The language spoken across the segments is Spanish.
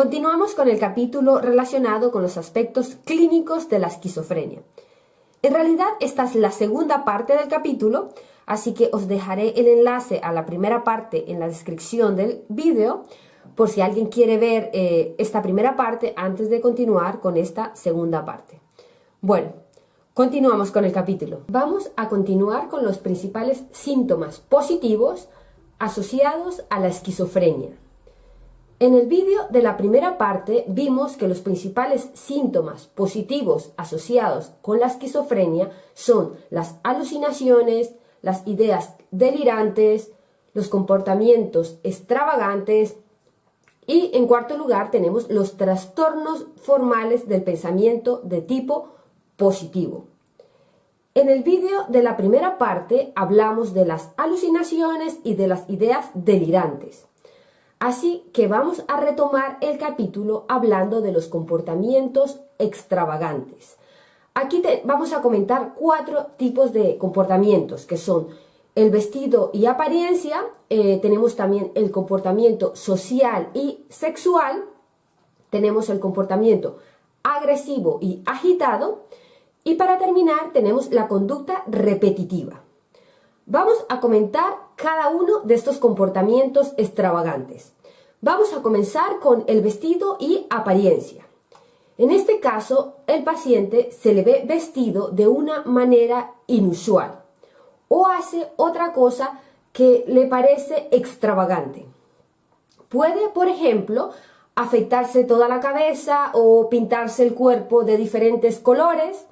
Continuamos con el capítulo relacionado con los aspectos clínicos de la esquizofrenia. En realidad esta es la segunda parte del capítulo, así que os dejaré el enlace a la primera parte en la descripción del vídeo por si alguien quiere ver eh, esta primera parte antes de continuar con esta segunda parte. Bueno, continuamos con el capítulo. Vamos a continuar con los principales síntomas positivos asociados a la esquizofrenia. En el vídeo de la primera parte vimos que los principales síntomas positivos asociados con la esquizofrenia son las alucinaciones, las ideas delirantes, los comportamientos extravagantes y en cuarto lugar tenemos los trastornos formales del pensamiento de tipo positivo. En el vídeo de la primera parte hablamos de las alucinaciones y de las ideas delirantes. Así que vamos a retomar el capítulo hablando de los comportamientos extravagantes. Aquí vamos a comentar cuatro tipos de comportamientos que son el vestido y apariencia, eh, tenemos también el comportamiento social y sexual, tenemos el comportamiento agresivo y agitado y para terminar tenemos la conducta repetitiva. Vamos a comentar cada uno de estos comportamientos extravagantes. Vamos a comenzar con el vestido y apariencia. En este caso, el paciente se le ve vestido de una manera inusual o hace otra cosa que le parece extravagante. Puede, por ejemplo, afeitarse toda la cabeza o pintarse el cuerpo de diferentes colores.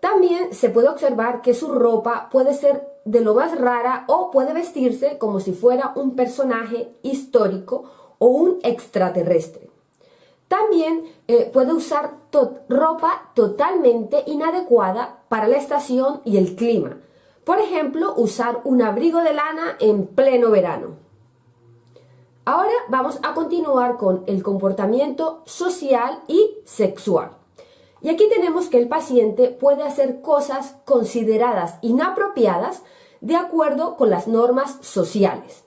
También se puede observar que su ropa puede ser de lo más rara o puede vestirse como si fuera un personaje histórico o un extraterrestre. También eh, puede usar ropa totalmente inadecuada para la estación y el clima, por ejemplo, usar un abrigo de lana en pleno verano. Ahora vamos a continuar con el comportamiento social y sexual. Y aquí tenemos que el paciente puede hacer cosas consideradas inapropiadas de acuerdo con las normas sociales.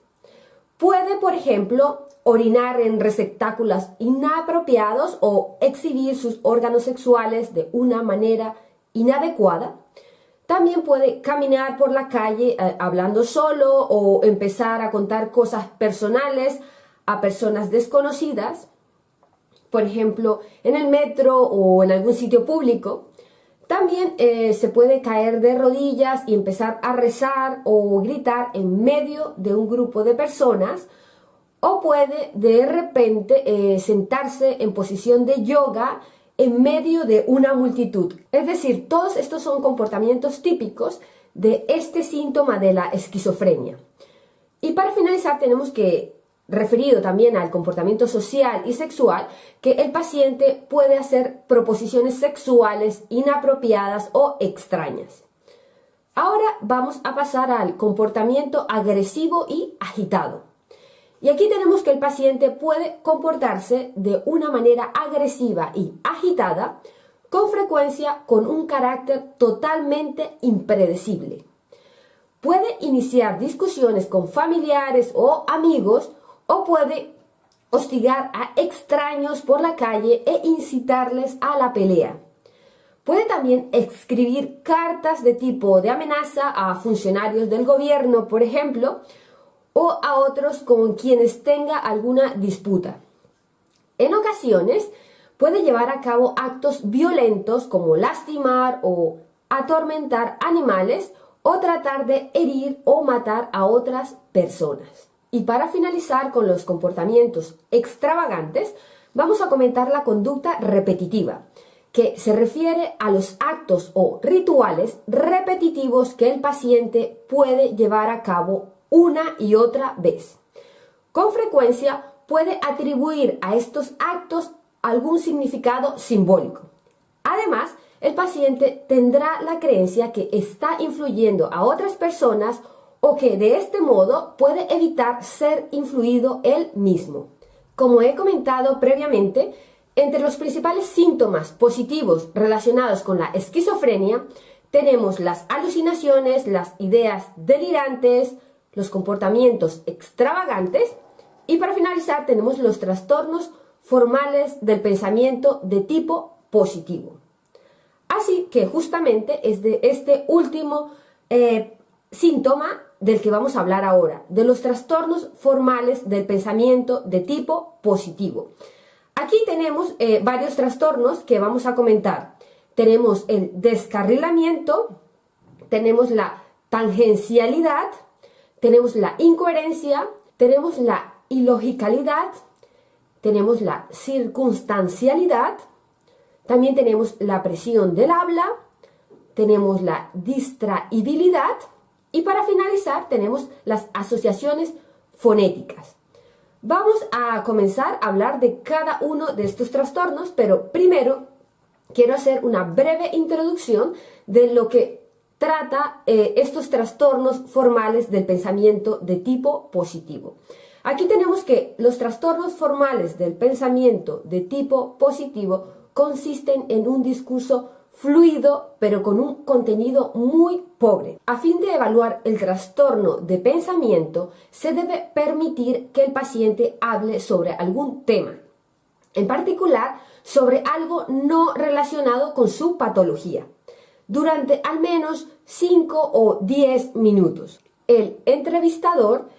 Puede, por ejemplo, orinar en receptáculos inapropiados o exhibir sus órganos sexuales de una manera inadecuada también puede caminar por la calle eh, hablando solo o empezar a contar cosas personales a personas desconocidas, por ejemplo, en el metro o en algún sitio público. También eh, se puede caer de rodillas y empezar a rezar o gritar en medio de un grupo de personas o puede de repente eh, sentarse en posición de yoga en medio de una multitud. Es decir, todos estos son comportamientos típicos de este síntoma de la esquizofrenia. Y para finalizar tenemos que, referido también al comportamiento social y sexual, que el paciente puede hacer proposiciones sexuales inapropiadas o extrañas. Ahora vamos a pasar al comportamiento agresivo y agitado. Y aquí tenemos que el paciente puede comportarse de una manera agresiva y agitada, con frecuencia con un carácter totalmente impredecible. Puede iniciar discusiones con familiares o amigos o puede hostigar a extraños por la calle e incitarles a la pelea. Puede también escribir cartas de tipo de amenaza a funcionarios del gobierno, por ejemplo, o a otros con quienes tenga alguna disputa. En ocasiones puede llevar a cabo actos violentos como lastimar o atormentar animales o tratar de herir o matar a otras personas. Y para finalizar con los comportamientos extravagantes, vamos a comentar la conducta repetitiva, que se refiere a los actos o rituales repetitivos que el paciente puede llevar a cabo una y otra vez. Con frecuencia puede atribuir a estos actos algún significado simbólico. Además, el paciente tendrá la creencia que está influyendo a otras personas o que de este modo puede evitar ser influido él mismo. Como he comentado previamente, entre los principales síntomas positivos relacionados con la esquizofrenia tenemos las alucinaciones, las ideas delirantes, los comportamientos extravagantes y para finalizar tenemos los trastornos formales del pensamiento de tipo positivo. Así que justamente es de este último eh, síntoma del que vamos a hablar ahora, de los trastornos formales del pensamiento de tipo positivo. Aquí tenemos eh, varios trastornos que vamos a comentar. Tenemos el descarrilamiento, tenemos la tangencialidad, tenemos la incoherencia, tenemos la ilogicalidad, tenemos la circunstancialidad, también tenemos la presión del habla, tenemos la distraibilidad y para finalizar tenemos las asociaciones fonéticas. Vamos a comenzar a hablar de cada uno de estos trastornos, pero primero quiero hacer una breve introducción de lo que trata eh, estos trastornos formales del pensamiento de tipo positivo. Aquí tenemos que los trastornos formales del pensamiento de tipo positivo consisten en un discurso fluido pero con un contenido muy pobre. A fin de evaluar el trastorno de pensamiento, se debe permitir que el paciente hable sobre algún tema, en particular sobre algo no relacionado con su patología, durante al menos 5 o 10 minutos. El entrevistador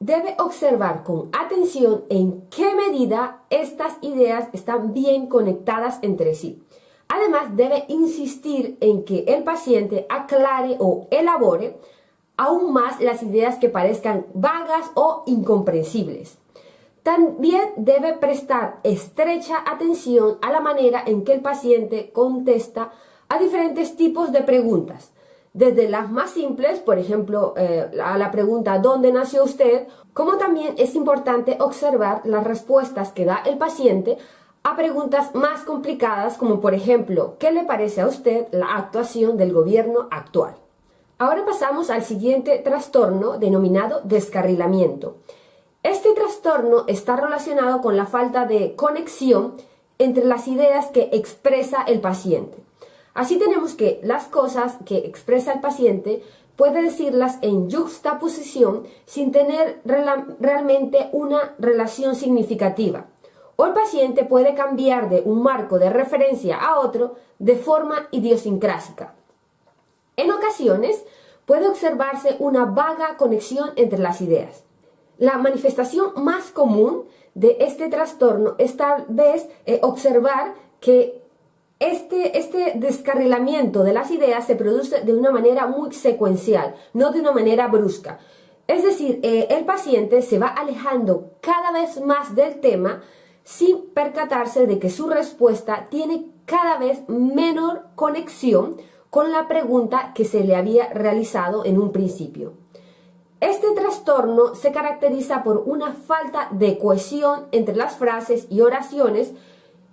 debe observar con atención en qué medida estas ideas están bien conectadas entre sí Además, debe insistir en que el paciente aclare o elabore aún más las ideas que parezcan vagas o incomprensibles. También debe prestar estrecha atención a la manera en que el paciente contesta a diferentes tipos de preguntas, desde las más simples, por ejemplo, eh, a la pregunta ¿dónde nació usted?, como también es importante observar las respuestas que da el paciente a preguntas más complicadas como por ejemplo, ¿qué le parece a usted la actuación del gobierno actual? Ahora pasamos al siguiente trastorno denominado descarrilamiento. Este trastorno está relacionado con la falta de conexión entre las ideas que expresa el paciente. Así tenemos que las cosas que expresa el paciente puede decirlas en juxtaposición sin tener realmente una relación significativa o el paciente puede cambiar de un marco de referencia a otro de forma idiosincrásica. En ocasiones puede observarse una vaga conexión entre las ideas. La manifestación más común de este trastorno es tal vez eh, observar que este, este, descarrilamiento de las ideas se produce de una manera muy secuencial, no de una manera brusca. Es decir, eh, el paciente se va alejando cada vez más del tema sin percatarse de que su respuesta tiene cada vez menor conexión con la pregunta que se le había realizado en un principio. Este trastorno se caracteriza por una falta de cohesión entre las frases y oraciones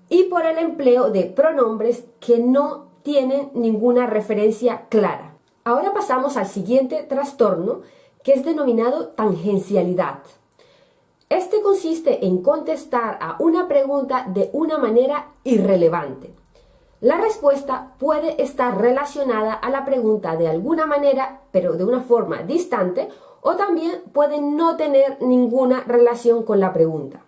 y por el empleo de pronombres que no tienen ninguna referencia clara. Ahora pasamos al siguiente trastorno que es denominado tangencialidad. Este consiste en contestar a una pregunta de una manera irrelevante. La respuesta puede estar relacionada a la pregunta de alguna manera, pero de una forma distante, o también puede no tener ninguna relación con la pregunta.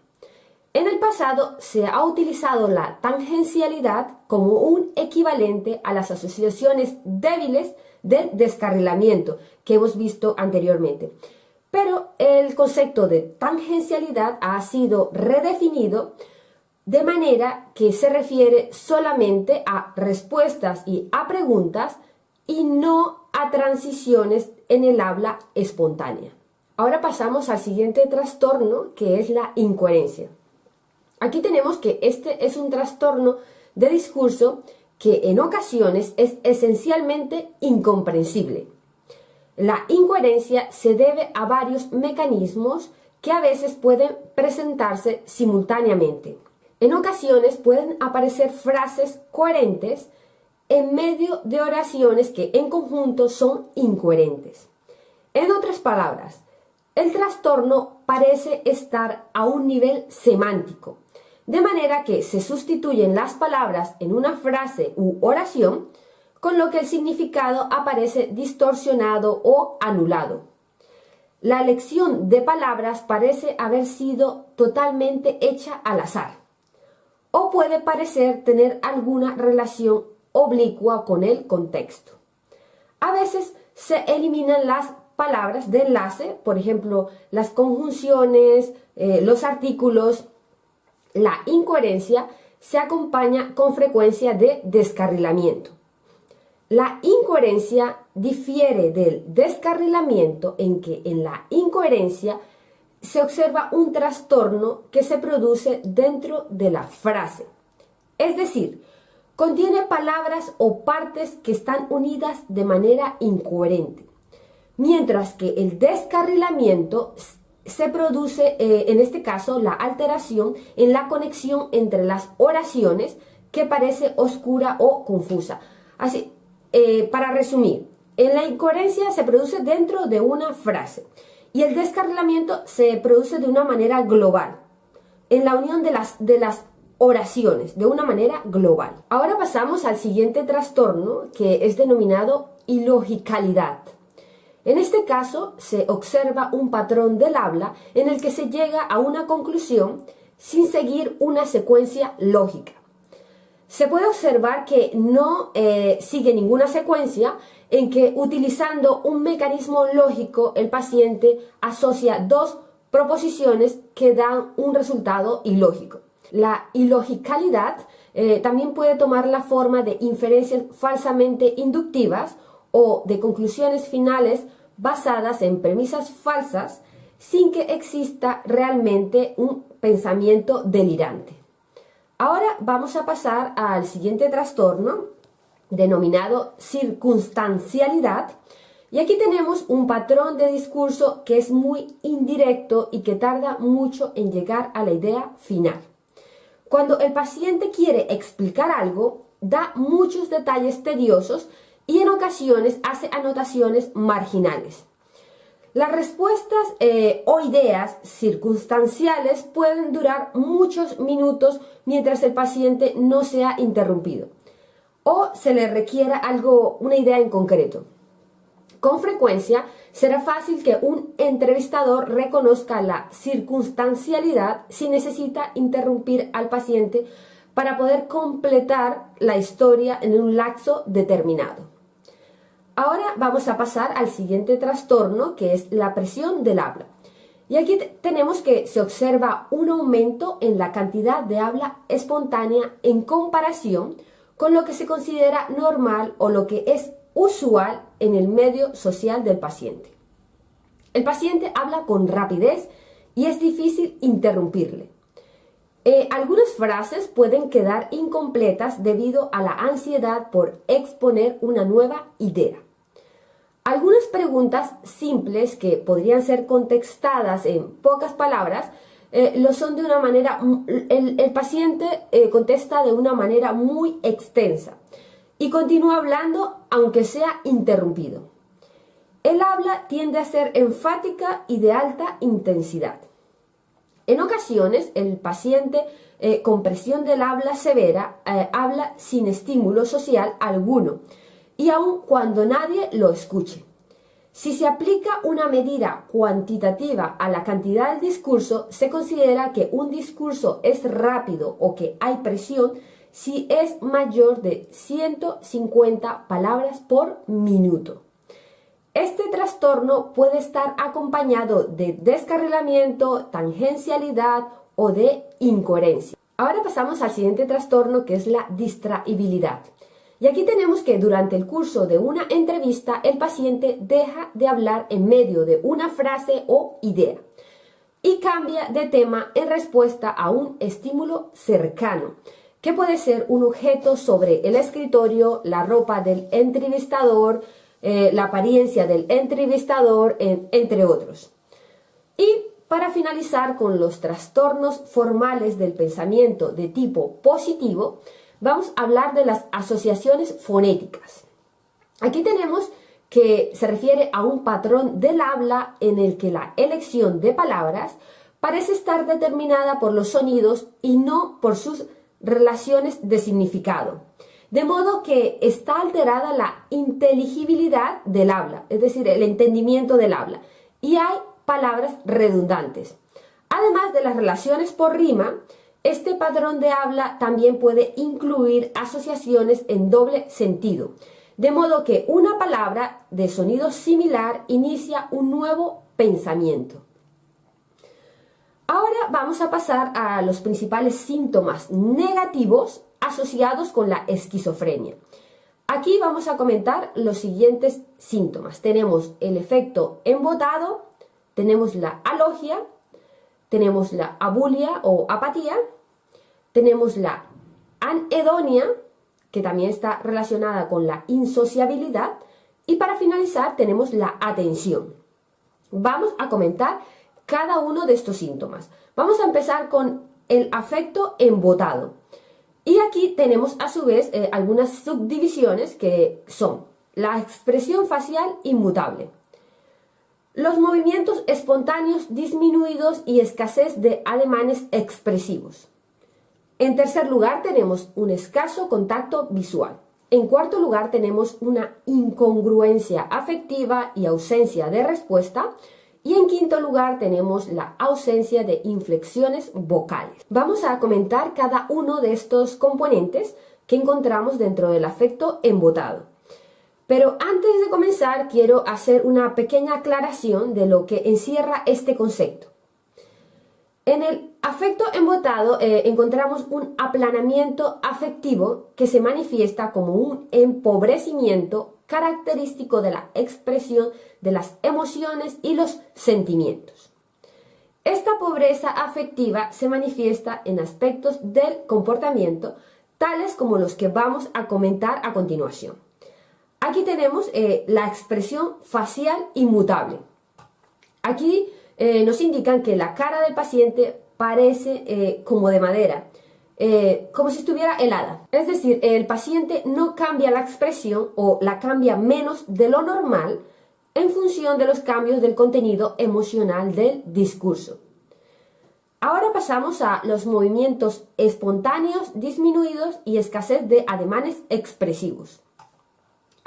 En el pasado se ha utilizado la tangencialidad como un equivalente a las asociaciones débiles del descarrilamiento que hemos visto anteriormente. Pero el concepto de tangencialidad ha sido redefinido de manera que se refiere solamente a respuestas y a preguntas y no a transiciones en el habla espontánea. Ahora pasamos al siguiente trastorno que es la incoherencia. Aquí tenemos que este es un trastorno de discurso que en ocasiones es esencialmente incomprensible. La incoherencia se debe a varios mecanismos que a veces pueden presentarse simultáneamente. En ocasiones pueden aparecer frases coherentes en medio de oraciones que en conjunto son incoherentes. En otras palabras, el trastorno parece estar a un nivel semántico, de manera que se sustituyen las palabras en una frase u oración con lo que el significado aparece distorsionado o anulado. La elección de palabras parece haber sido totalmente hecha al azar. o puede parecer tener alguna relación oblicua con el contexto. A veces se eliminan las palabras de enlace, por ejemplo, las conjunciones, eh, los artículos, la incoherencia se acompaña con frecuencia de descarrilamiento. La incoherencia difiere del descarrilamiento en que en la incoherencia se observa un trastorno que se produce dentro de la frase. Es decir, contiene palabras o partes que están unidas de manera incoherente. Mientras que el descarrilamiento se produce, eh, en este caso, la alteración en la conexión entre las oraciones que parece oscura o confusa. Así, eh, para resumir, en la incoherencia se produce dentro de una frase y el descarrilamiento se produce de una manera global, en la unión de las, de las oraciones, de una manera global. Ahora pasamos al siguiente trastorno que es denominado ilogicalidad. En este caso se observa un patrón del habla en el que se llega a una conclusión sin seguir una secuencia lógica. Se puede observar que no eh, sigue ninguna secuencia en que utilizando un mecanismo lógico el paciente asocia dos proposiciones que dan un resultado ilógico. La ilogicalidad eh, también puede tomar la forma de inferencias falsamente inductivas o de conclusiones finales basadas en premisas falsas sin que exista realmente un pensamiento delirante. Ahora vamos a pasar al siguiente trastorno denominado circunstancialidad y aquí tenemos un patrón de discurso que es muy indirecto y que tarda mucho en llegar a la idea final. Cuando el paciente quiere explicar algo, da muchos detalles tediosos y en ocasiones hace anotaciones marginales. Las respuestas eh, o ideas circunstanciales pueden durar muchos minutos mientras el paciente no sea interrumpido o se le requiera algo, una idea en concreto. Con frecuencia será fácil que un entrevistador reconozca la circunstancialidad si necesita interrumpir al paciente para poder completar la historia en un lapso determinado. Ahora vamos a pasar al siguiente trastorno que es la presión del habla. Y aquí tenemos que se observa un aumento en la cantidad de habla espontánea en comparación con lo que se considera normal o lo que es usual en el medio social del paciente. El paciente habla con rapidez y es difícil interrumpirle. Eh, algunas frases pueden quedar incompletas debido a la ansiedad por exponer una nueva idea. Algunas preguntas simples que podrían ser contestadas en pocas palabras eh, lo son de una manera, el, paciente eh, contesta de una manera muy extensa y continúa hablando aunque sea interrumpido. El habla tiende a ser enfática y de alta intensidad. En ocasiones, el paciente eh, con presión del habla severa habla sin estímulo social alguno y aun cuando nadie lo escuche. Si se aplica una medida cuantitativa a la cantidad del discurso, se considera que un discurso es rápido o que hay presión si es mayor de 150 palabras por minuto. Este trastorno puede estar acompañado de descarrilamiento, tangencialidad o de incoherencia. Ahora pasamos al siguiente trastorno que es la distraibilidad. Y aquí tenemos que durante el curso de una entrevista el paciente deja de hablar en medio de una frase o idea y cambia de tema en respuesta a un estímulo cercano, que puede ser un objeto sobre el escritorio, la ropa del entrevistador, eh, la apariencia del entrevistador, entre otros. Y para finalizar con los trastornos formales del pensamiento de tipo positivo, vamos a hablar de las asociaciones fonéticas. Aquí tenemos que se refiere a un patrón del habla en el que la elección de palabras parece estar determinada por los sonidos y no por sus relaciones de significado. De modo que está alterada la inteligibilidad del habla, es decir, el entendimiento del habla, y hay palabras redundantes. Además de las relaciones por rima, Este patrón de habla también puede incluir asociaciones en doble sentido, de modo que una palabra de sonido similar inicia un nuevo pensamiento. Ahora vamos a pasar a los principales síntomas negativos asociados con la esquizofrenia. Aquí vamos a comentar los siguientes síntomas. Tenemos el efecto embotado, tenemos la alogia, tenemos la abulia o apatía, tenemos la anedonia, que también está relacionada con la insociabilidad, y para finalizar tenemos la atención. Vamos a comentar cada uno de estos síntomas. Vamos a empezar con el afecto embotado. Y aquí tenemos a su vez eh, algunas subdivisiones que son la expresión facial inmutable, los movimientos espontáneos disminuidos y escasez de ademanes expresivos. En tercer lugar tenemos un escaso contacto visual. En cuarto lugar tenemos una incongruencia afectiva y ausencia de respuesta. Y en quinto lugar tenemos la ausencia de inflexiones vocales. Vamos a comentar cada uno de estos componentes que encontramos dentro del afecto embotado. Pero antes de comenzar quiero hacer una pequeña aclaración de lo que encierra este concepto. En el afecto embotado eh, encontramos un aplanamiento afectivo que se manifiesta como un empobrecimiento característico de la expresión de las emociones y los sentimientos. Esta pobreza afectiva se manifiesta en aspectos del comportamiento, tales como los que vamos a comentar a continuación. Aquí tenemos eh, la expresión facial inmutable. Aquí eh, nos indican que la cara del paciente parece eh, como de madera, como si estuviera helada. Es decir, el paciente no cambia la expresión o la cambia menos de lo normal en función de los cambios del contenido emocional del discurso. Ahora pasamos a los movimientos espontáneos, disminuidos y escasez de ademanes expresivos.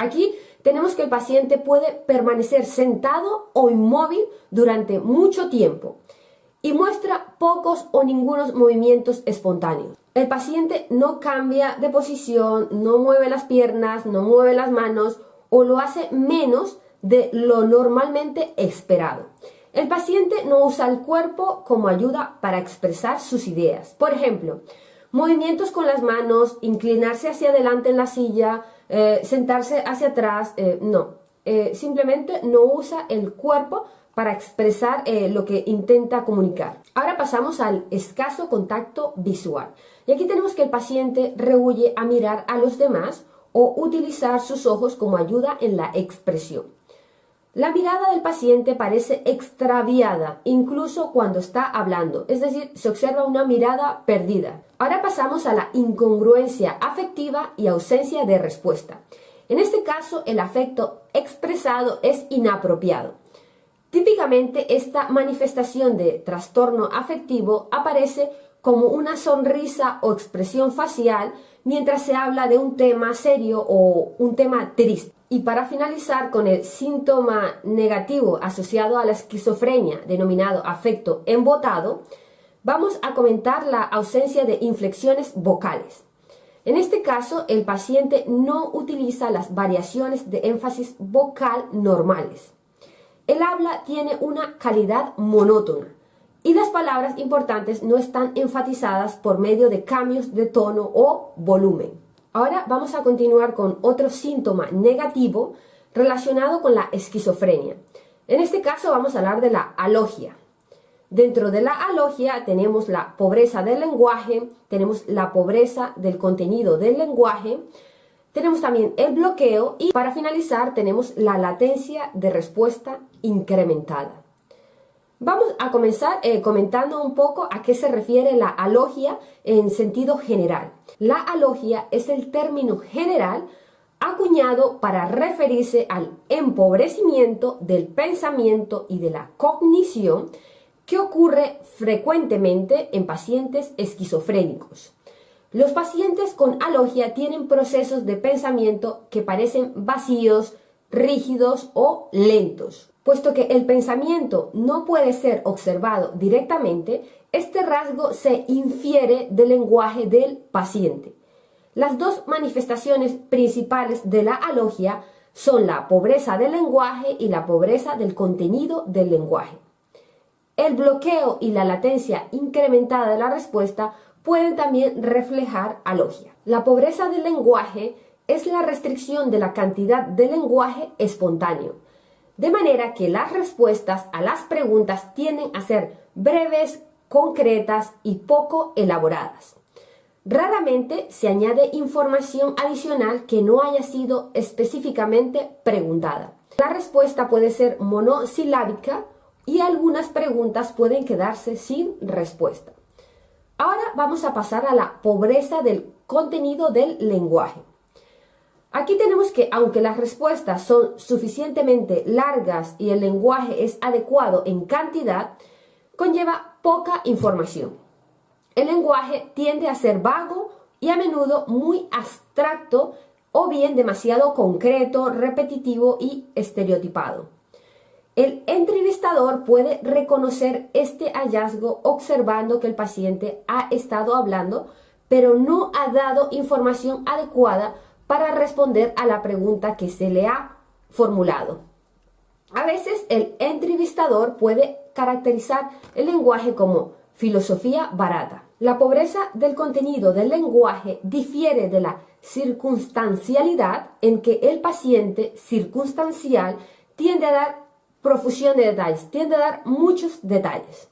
Aquí tenemos que el paciente puede permanecer sentado o inmóvil durante mucho tiempo y muestra pocos o ningunos movimientos espontáneos. El paciente no cambia de posición, no mueve las piernas, no mueve las manos o lo hace menos de lo normalmente esperado. El paciente no usa el cuerpo como ayuda para expresar sus ideas. Por ejemplo, movimientos con las manos, inclinarse hacia adelante en la silla, eh, sentarse hacia atrás, eh, no. Eh, simplemente no usa el cuerpo para expresar lo que intenta comunicar. Ahora pasamos al escaso contacto visual. Y aquí tenemos que el paciente rehuye a mirar a los demás o utilizar sus ojos como ayuda en la expresión. La mirada del paciente parece extraviada, incluso cuando está hablando, es decir, se observa una mirada perdida. Ahora pasamos a la incongruencia afectiva y ausencia de respuesta. En este caso, el afecto expresado es inapropiado. Típicamente, esta manifestación de trastorno afectivo aparece como una sonrisa o expresión facial mientras se habla de un tema serio o un tema triste. Y para finalizar con el síntoma negativo asociado a la esquizofrenia denominado afecto embotado, vamos a comentar la ausencia de inflexiones vocales. En este caso, el paciente no utiliza las variaciones de énfasis vocal normales. El habla tiene una calidad monótona y las palabras importantes no están enfatizadas por medio de cambios de tono o volumen. Ahora vamos a continuar con otro síntoma negativo relacionado con la esquizofrenia. En este caso vamos a hablar de la alogia. Dentro de la alogia tenemos la pobreza del lenguaje, tenemos la pobreza del contenido del lenguaje, tenemos también el bloqueo y para finalizar tenemos la latencia de respuesta incrementada. Vamos a comenzar eh, comentando un poco a qué se refiere la alogia en sentido general. La alogia es el término general acuñado para referirse al empobrecimiento del pensamiento y de la cognición que ocurre frecuentemente en pacientes esquizofrénicos. Los pacientes con alogia tienen procesos de pensamiento que parecen vacíos, rígidos o lentos. Puesto que el pensamiento no puede ser observado directamente, este rasgo se infiere del lenguaje del paciente. Las dos manifestaciones principales de la alogia son la pobreza del lenguaje y la pobreza del contenido del lenguaje. El bloqueo y la latencia incrementada de la respuesta pueden también reflejar alogia. La pobreza del lenguaje es la restricción de la cantidad de lenguaje espontáneo, de manera que las respuestas a las preguntas tienden a ser breves, concretas y poco elaboradas. Raramente se añade información adicional que no haya sido específicamente preguntada. La respuesta puede ser monosilábica y algunas preguntas pueden quedarse sin respuesta. Ahora vamos a pasar a la pobreza del contenido del lenguaje. Aquí tenemos que, aunque las respuestas son suficientemente largas y el lenguaje es adecuado en cantidad, conlleva poca información. El lenguaje tiende a ser vago y a menudo muy abstracto o bien demasiado concreto, repetitivo y estereotipado. El entrevistador puede reconocer este hallazgo observando que el paciente ha estado hablando, pero no ha dado información adecuada para responder a la pregunta que se le ha formulado. A veces el entrevistador puede caracterizar el lenguaje como filosofía barata. La pobreza del contenido del lenguaje difiere de la circunstancialidad en que el paciente circunstancial tiende a dar profusión de detalles, tiende a dar muchos detalles.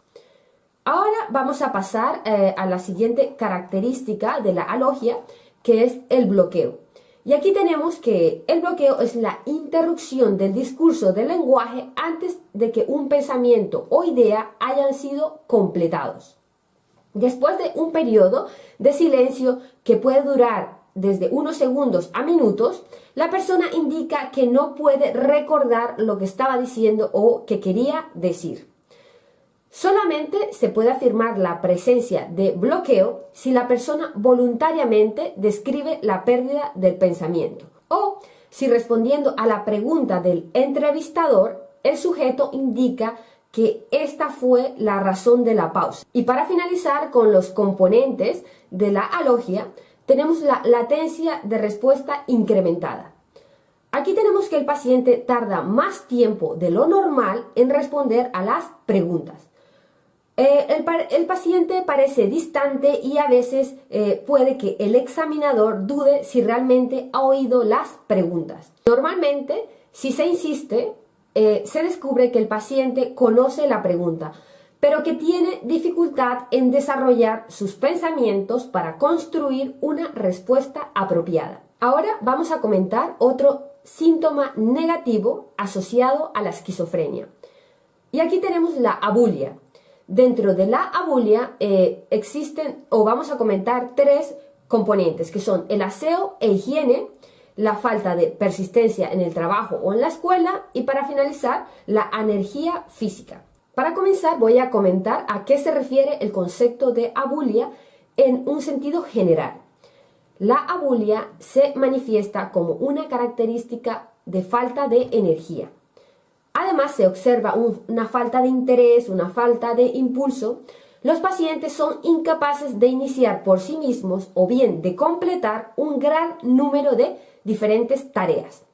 Ahora vamos a pasar eh, a la siguiente característica de la alogia, que es el bloqueo. Y aquí tenemos que el bloqueo es la interrupción del discurso del lenguaje antes de que un pensamiento o idea hayan sido completados. Después de un periodo de silencio que puede durar desde unos segundos a minutos, la persona indica que no puede recordar lo que estaba diciendo o que quería decir. Solamente se puede afirmar la presencia de bloqueo si la persona voluntariamente describe la pérdida del pensamiento o si respondiendo a la pregunta del entrevistador el sujeto indica que esta fue la razón de la pausa. Y para finalizar con los componentes de la alogia, tenemos la latencia de respuesta incrementada. Aquí tenemos que el paciente tarda más tiempo de lo normal en responder a las preguntas. Eh, el, paciente parece distante y a veces eh, puede que el examinador dude si realmente ha oído las preguntas. Normalmente, si se insiste, eh, se descubre que el paciente conoce la pregunta, pero que tiene dificultad en desarrollar sus pensamientos para construir una respuesta apropiada. Ahora vamos a comentar otro síntoma negativo asociado a la esquizofrenia. Y aquí tenemos la abulia. Dentro de la abulia eh, existen, o vamos a comentar, tres componentes, que son el aseo e higiene, la falta de persistencia en el trabajo o en la escuela y para finalizar, la energía física. Para comenzar voy a comentar a qué se refiere el concepto de abulia en un sentido general. La abulia se manifiesta como una característica de falta de energía. Además se observa una falta de interés, una falta de impulso. Los pacientes son incapaces de iniciar por sí mismos o bien de completar un gran número de diferentes tareas.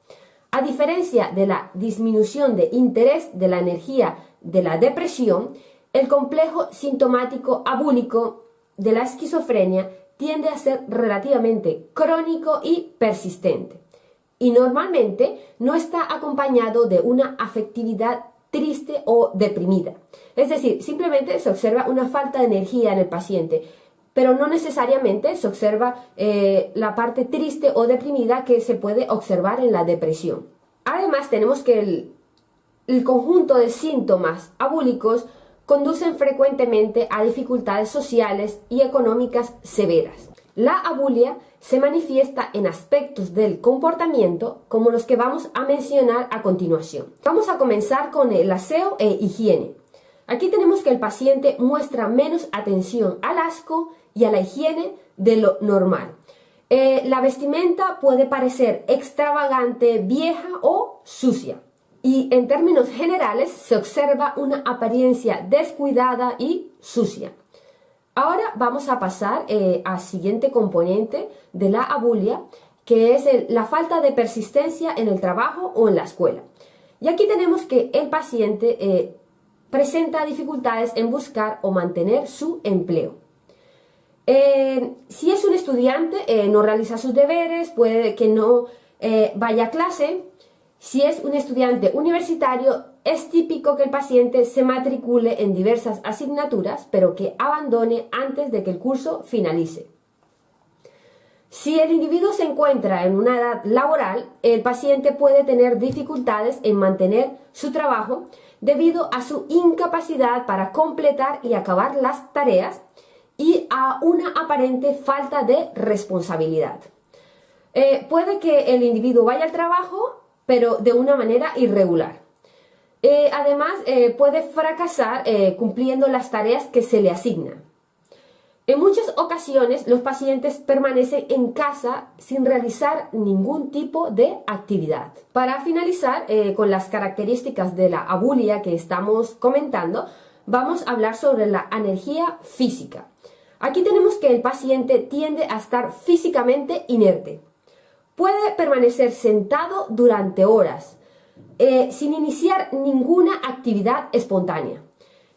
A diferencia de la disminución de interés de la energía de la depresión, el complejo sintomático abúlico de la esquizofrenia tiende a ser relativamente crónico y persistente. Y normalmente no está acompañado de una afectividad triste o deprimida. Es decir, simplemente se observa una falta de energía en el paciente, pero no necesariamente se observa eh, la parte triste o deprimida que se puede observar en la depresión. Además, tenemos que el, el conjunto de síntomas abúlicos conducen frecuentemente a dificultades sociales y económicas severas. La abulia se manifiesta en aspectos del comportamiento como los que vamos a mencionar a continuación. Vamos a comenzar con el aseo e higiene. Aquí tenemos que el paciente muestra menos atención al asco y a la higiene de lo normal. Eh, la vestimenta puede parecer extravagante, vieja o sucia. Y en términos generales se observa una apariencia descuidada y sucia. Ahora vamos a pasar eh, al siguiente componente de la abulia, que es la falta de persistencia en el trabajo o en la escuela. Y aquí tenemos que el paciente eh, presenta dificultades en buscar o mantener su empleo. Eh, si es un estudiante, eh, no realiza sus deberes, puede que no vaya a clase. Si es un estudiante universitario, es típico que el paciente se matricule en diversas asignaturas, pero que abandone antes de que el curso finalice. Si el individuo se encuentra en una edad laboral, el paciente puede tener dificultades en mantener su trabajo debido a su incapacidad para completar y acabar las tareas y a una aparente falta de responsabilidad. Eh, puede que el individuo vaya al trabajo, pero de una manera irregular. Eh, además, eh, puede fracasar cumpliendo las tareas que se le asignan. En muchas ocasiones los pacientes permanecen en casa sin realizar ningún tipo de actividad. Para finalizar eh, con las características de la abulia que estamos comentando, vamos a hablar sobre la energía física. Aquí tenemos que el paciente tiende a estar físicamente inerte. Puede permanecer sentado durante horas, eh, sin iniciar ninguna actividad espontánea.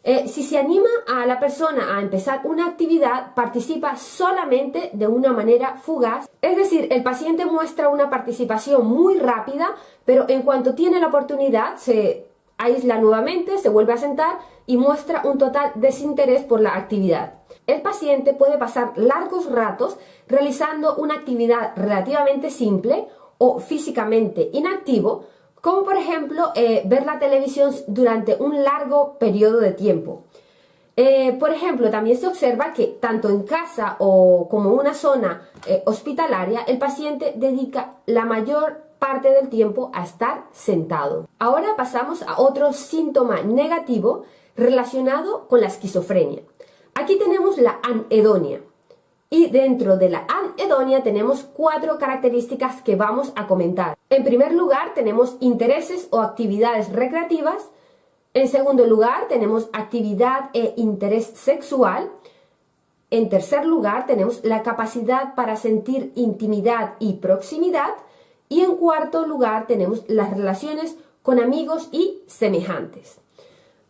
Eh, si se anima a la persona a empezar una actividad, participa solamente de una manera fugaz. Es decir, el paciente muestra una participación muy rápida, pero en cuanto tiene la oportunidad se aísla nuevamente, se vuelve a sentar y muestra un total desinterés por la actividad. El paciente puede pasar largos ratos realizando una actividad relativamente simple o físicamente inactivo, como por ejemplo eh, ver la televisión durante un largo periodo de tiempo. Eh, por ejemplo, también se observa que tanto en casa o como una zona eh, hospitalaria, el paciente dedica la mayor parte del tiempo a estar sentado. Ahora pasamos a otro síntoma negativo relacionado con la esquizofrenia. Aquí tenemos la anedonia. Y dentro de la anedonia tenemos cuatro características que vamos a comentar. En primer lugar tenemos intereses o actividades recreativas. En segundo lugar tenemos actividad e interés sexual. En tercer lugar tenemos la capacidad para sentir intimidad y proximidad. Y en cuarto lugar tenemos las relaciones con amigos y semejantes.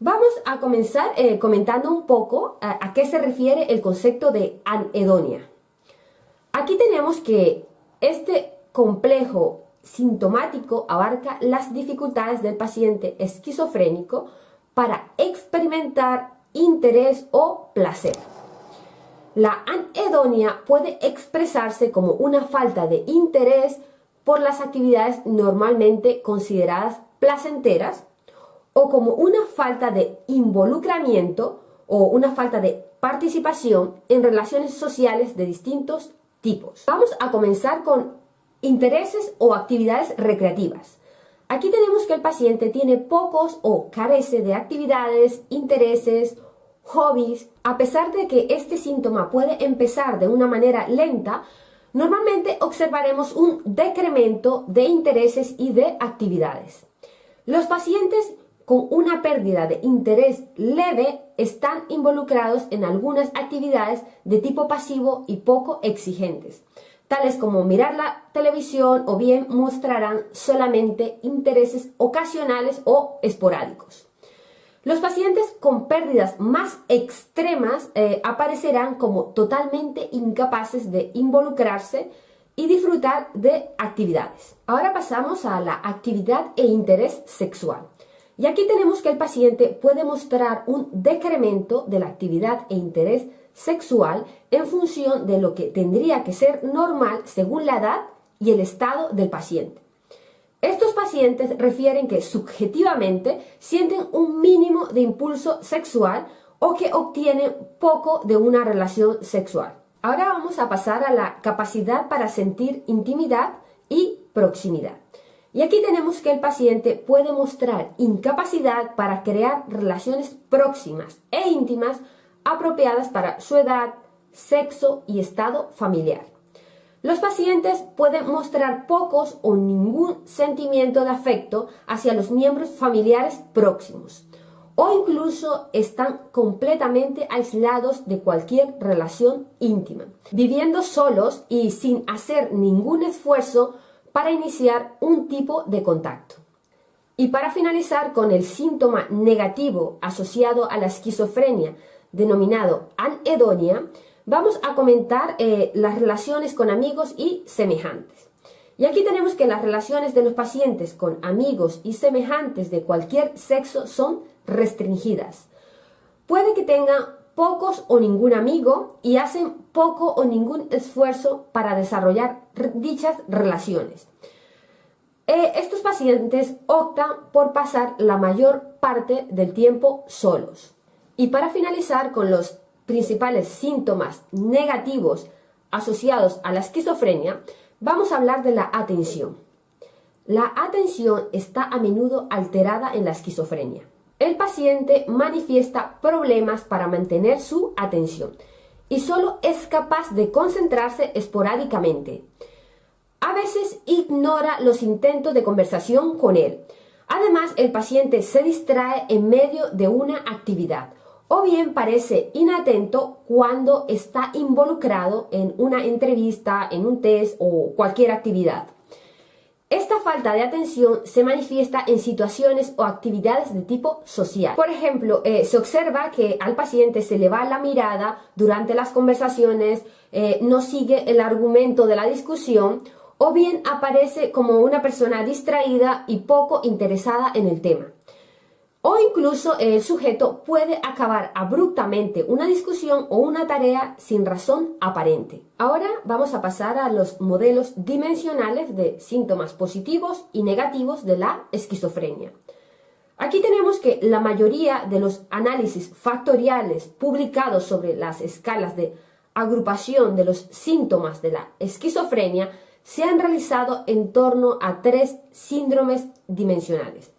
Vamos a comenzar eh, comentando un poco a, qué se refiere el concepto de anedonia. Aquí tenemos que este complejo sintomático abarca las dificultades del paciente esquizofrénico para experimentar interés o placer. La anedonia puede expresarse como una falta de interés por las actividades normalmente consideradas placenteras o como una falta de involucramiento o una falta de participación en relaciones sociales de distintos tipos. Vamos a comenzar con intereses o actividades recreativas. Aquí tenemos que el paciente tiene pocos o carece de actividades, intereses, hobbies. A pesar de que este síntoma puede empezar de una manera lenta, normalmente observaremos un decremento de intereses y de actividades. Los pacientes con una pérdida de interés leve están involucrados en algunas actividades de tipo pasivo y poco exigentes, tales como mirar la televisión o bien mostrarán solamente intereses ocasionales o esporádicos. Los pacientes con pérdidas más extremas eh, aparecerán como totalmente incapaces de involucrarse y disfrutar de actividades. Ahora pasamos a la actividad e interés sexual. Y aquí tenemos que el paciente puede mostrar un decremento de la actividad e interés sexual en función de lo que tendría que ser normal según la edad y el estado del paciente. Estos pacientes refieren que subjetivamente sienten un mínimo de impulso sexual o que obtienen poco de una relación sexual. Ahora vamos a pasar a la capacidad para sentir intimidad y proximidad. Y aquí tenemos que el paciente puede mostrar incapacidad para crear relaciones próximas e íntimas apropiadas para su edad, sexo y estado familiar. Los pacientes pueden mostrar pocos o ningún sentimiento de afecto hacia los miembros familiares próximos o incluso están completamente aislados de cualquier relación íntima, viviendo solos y sin hacer ningún esfuerzo para iniciar un tipo de contacto. Y para finalizar con el síntoma negativo asociado a la esquizofrenia, denominado anedonia, vamos a comentar eh, las relaciones con amigos y semejantes. Y aquí tenemos que las relaciones de los pacientes con amigos y semejantes de cualquier sexo son restringidas. Puede que tengan pocos o ningún amigo y hacen poco o ningún esfuerzo para desarrollar dichas relaciones. Eh, estos pacientes optan por pasar la mayor parte del tiempo solos. Y para finalizar con los principales síntomas negativos asociados a la esquizofrenia, vamos a hablar de la atención. La atención está a menudo alterada en la esquizofrenia el paciente manifiesta problemas para mantener su atención y solo es capaz de concentrarse esporádicamente. A veces ignora los intentos de conversación con él. Además, el paciente se distrae en medio de una actividad o bien parece inatento cuando está involucrado en una entrevista, en un test o cualquier actividad. Esta falta de atención se manifiesta en situaciones o actividades de tipo social. Por ejemplo, eh, se observa que al paciente se le va la mirada durante las conversaciones, eh, no sigue el argumento de la discusión o bien aparece como una persona distraída y poco interesada en el tema o incluso el sujeto puede acabar abruptamente una discusión o una tarea sin razón aparente. Ahora vamos a pasar a los modelos dimensionales de síntomas positivos y negativos de la esquizofrenia. Aquí tenemos que la mayoría de los análisis factoriales publicados sobre las escalas de agrupación de los síntomas de la esquizofrenia se han realizado en torno a tres síndromes dimensionales,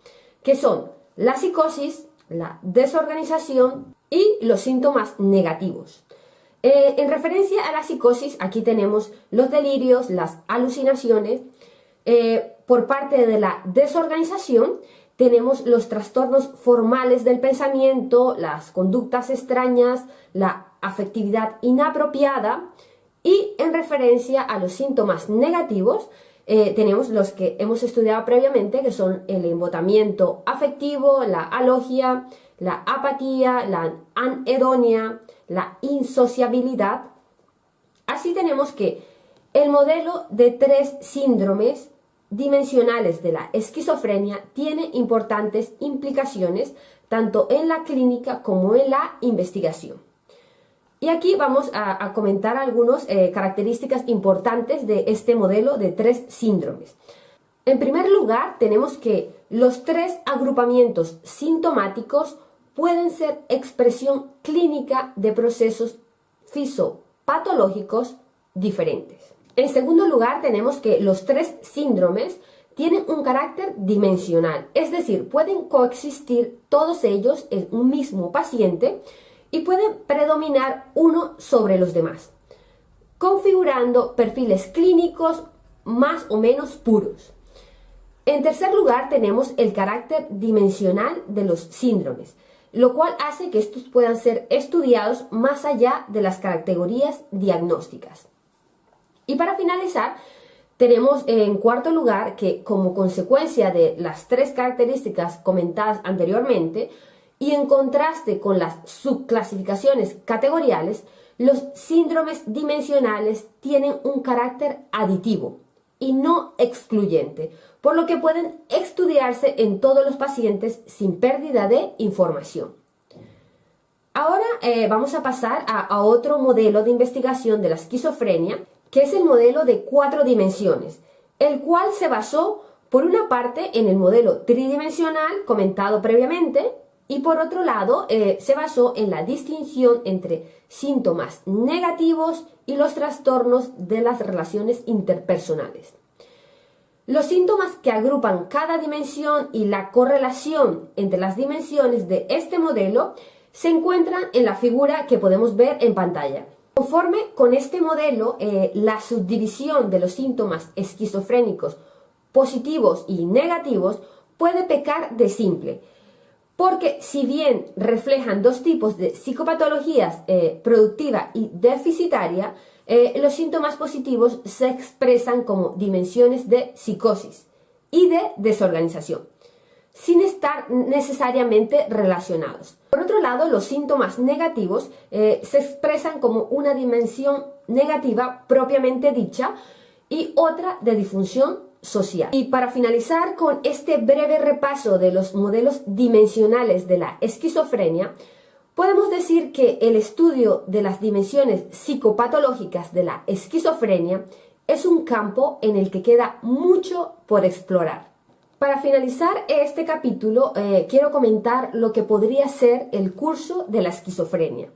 que son la psicosis, la desorganización y los síntomas negativos. Eh, en referencia a la psicosis, aquí tenemos los delirios, las alucinaciones. Eh, por parte de la desorganización, tenemos los trastornos formales del pensamiento, las conductas extrañas, la afectividad inapropiada. Y en referencia a los síntomas negativos, eh, tenemos los que hemos estudiado previamente, que son el embotamiento afectivo, la alogia, la apatía, la anedonia, la insociabilidad. Así tenemos que el modelo de tres síndromes dimensionales de la esquizofrenia tiene importantes implicaciones tanto en la clínica como en la investigación. Y aquí vamos a, comentar algunas eh, características importantes de este modelo de tres síndromes. En primer lugar, tenemos que los tres agrupamientos sintomáticos pueden ser expresión clínica de procesos fisopatológicos diferentes. En segundo lugar, tenemos que los tres síndromes tienen un carácter dimensional, es decir, pueden coexistir todos ellos en un mismo paciente y pueden predominar uno sobre los demás, configurando perfiles clínicos más o menos puros. En tercer lugar, tenemos el carácter dimensional de los síndromes, lo cual hace que estos puedan ser estudiados más allá de las categorías diagnósticas. Y para finalizar, tenemos en cuarto lugar que como consecuencia de las tres características comentadas anteriormente, y en contraste con las subclasificaciones categoriales, los síndromes dimensionales tienen un carácter aditivo y no excluyente, por lo que pueden estudiarse en todos los pacientes sin pérdida de información. Ahora eh, vamos a pasar a otro modelo de investigación de la esquizofrenia, que es el modelo de cuatro dimensiones, el cual se basó por una parte en el modelo tridimensional comentado previamente y por otro lado eh, se basó en la distinción entre síntomas negativos y los trastornos de las relaciones interpersonales. Los síntomas que agrupan cada dimensión y la correlación entre las dimensiones de este modelo se encuentran en la figura que podemos ver en pantalla. Conforme con este modelo, eh, la subdivisión de los síntomas esquizofrénicos positivos y negativos puede pecar de simple, porque si bien reflejan dos tipos de psicopatologías eh, productiva y deficitaria, eh, los síntomas positivos se expresan como dimensiones de psicosis y de desorganización, sin estar necesariamente relacionados. Por otro lado, los síntomas negativos eh, se expresan como una dimensión negativa propiamente dicha y otra de disfunción social. Y para finalizar con este breve repaso de los modelos dimensionales de la esquizofrenia, podemos decir que el estudio de las dimensiones psicopatológicas de la esquizofrenia es un campo en el que queda mucho por explorar. Para finalizar este capítulo, eh, quiero comentar lo que podría ser el curso de la esquizofrenia.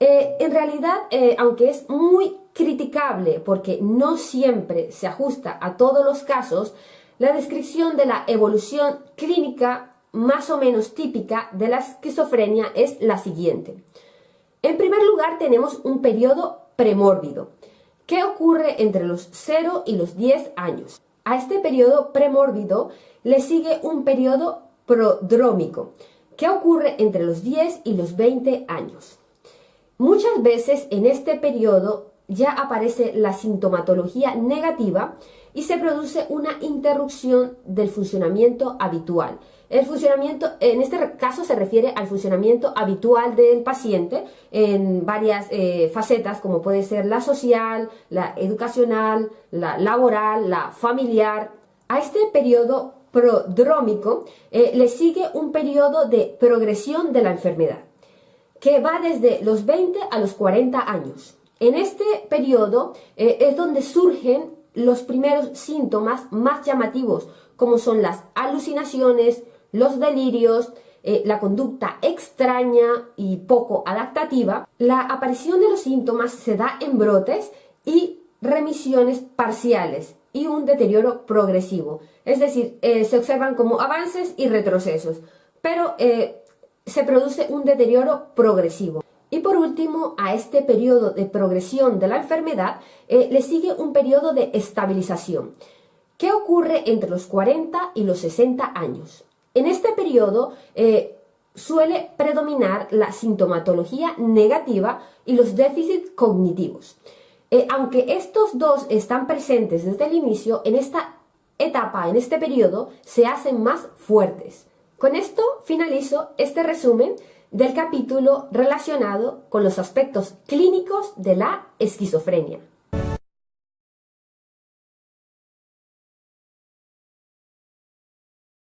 Eh, en realidad, eh, aunque es muy criticable porque no siempre se ajusta a todos los casos, la descripción de la evolución clínica más o menos típica de la esquizofrenia es la siguiente. En primer lugar, tenemos un periodo premórbido, que ocurre entre los 0 y los 10 años. A este periodo premórbido le sigue un periodo prodrómico, que ocurre entre los 10 y los 20 años. Muchas veces en este periodo ya aparece la sintomatología negativa y se produce una interrupción del funcionamiento habitual. El funcionamiento, en este caso se refiere al funcionamiento habitual del paciente en varias eh, facetas como puede ser la social, la educacional, la laboral, la familiar. A este periodo prodrómico eh, le sigue un periodo de progresión de la enfermedad que va desde los 20 a los 40 años. En este periodo eh, es donde surgen los primeros síntomas más llamativos, como son las alucinaciones, los delirios, eh, la conducta extraña y poco adaptativa. La aparición de los síntomas se da en brotes y remisiones parciales y un deterioro progresivo. Es decir, eh, se observan como avances y retrocesos, pero se produce un deterioro progresivo. Y por último, a este periodo de progresión de la enfermedad eh, le sigue un periodo de estabilización, que ocurre entre los 40 y los 60 años. En este periodo eh, suele predominar la sintomatología negativa y los déficits cognitivos. Eh, aunque estos dos están presentes desde el inicio, en esta etapa, en este periodo, se hacen más fuertes. Con esto finalizo este resumen del capítulo relacionado con los aspectos clínicos de la esquizofrenia.